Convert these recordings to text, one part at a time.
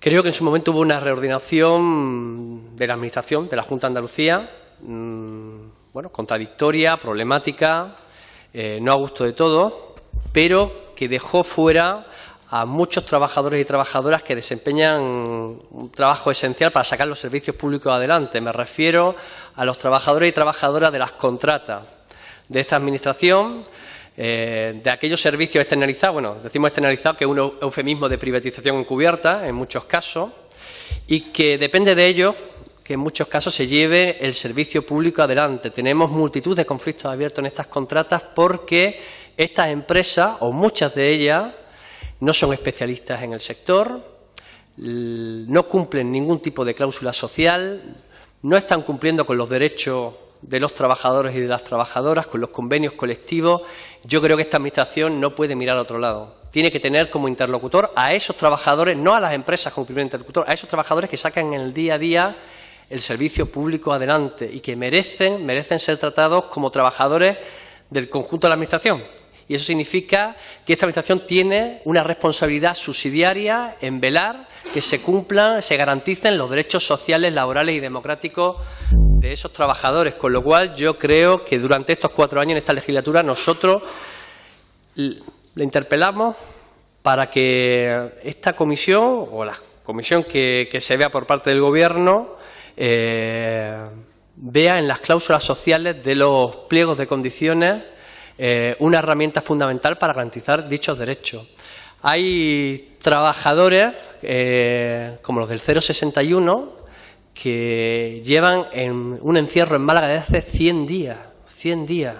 Creo que en su momento hubo una reordenación de la Administración, de la Junta de Andalucía, mmm, bueno, contradictoria, problemática, eh, no a gusto de todos, pero que dejó fuera a muchos trabajadores y trabajadoras que desempeñan un trabajo esencial para sacar los servicios públicos adelante. Me refiero a los trabajadores y trabajadoras de las contratas de esta Administración, eh, de aquellos servicios externalizados, bueno, decimos externalizados que es un eufemismo de privatización encubierta en muchos casos, y que depende de ello que en muchos casos se lleve el servicio público adelante. Tenemos multitud de conflictos abiertos en estas contratas porque estas empresas, o muchas de ellas, no son especialistas en el sector, no cumplen ningún tipo de cláusula social, no están cumpliendo con los derechos de los trabajadores y de las trabajadoras, con los convenios colectivos, yo creo que esta Administración no puede mirar a otro lado. Tiene que tener como interlocutor a esos trabajadores, no a las empresas como primer interlocutor, a esos trabajadores que sacan en el día a día el servicio público adelante y que merecen, merecen ser tratados como trabajadores del conjunto de la Administración. Y eso significa que esta Administración tiene una responsabilidad subsidiaria en velar que se cumplan, se garanticen los derechos sociales, laborales y democráticos de esos trabajadores, con lo cual yo creo que durante estos cuatro años en esta legislatura nosotros le interpelamos para que esta comisión o la comisión que, se vea por parte del Gobierno eh, vea en las cláusulas sociales de los pliegos de condiciones eh, una herramienta fundamental para garantizar dichos derechos. Hay trabajadores, eh, como los del 061, que llevan en un encierro en Málaga desde hace 100 días, 100 días,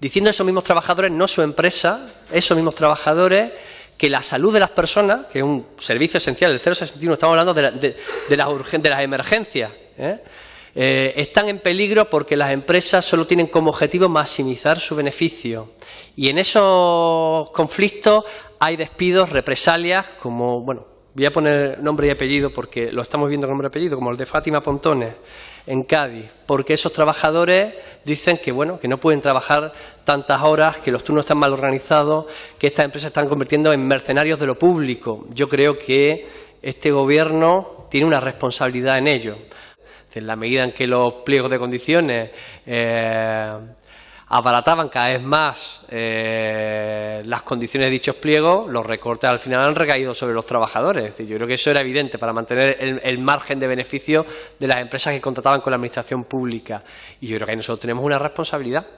diciendo a esos mismos trabajadores, no su empresa, esos mismos trabajadores, que la salud de las personas, que es un servicio esencial, el 061, estamos hablando de, de, de las, de las emergencias, ¿eh? Eh, están en peligro porque las empresas solo tienen como objetivo maximizar su beneficio. Y en esos conflictos hay despidos, represalias, como, bueno, voy a poner nombre y apellido porque lo estamos viendo con nombre y apellido, como el de Fátima Pontones en Cádiz, porque esos trabajadores dicen que bueno, que no pueden trabajar tantas horas, que los turnos están mal organizados, que estas empresas están convirtiendo en mercenarios de lo público. Yo creo que este gobierno tiene una responsabilidad en ello. En la medida en que los pliegos de condiciones eh, abarataban cada vez más eh, las condiciones de dichos pliegos, los recortes al final han recaído sobre los trabajadores. yo creo que eso era evidente para mantener el, margen de beneficio de las empresas que contrataban con la Administración pública. Y yo creo que nosotros tenemos una responsabilidad.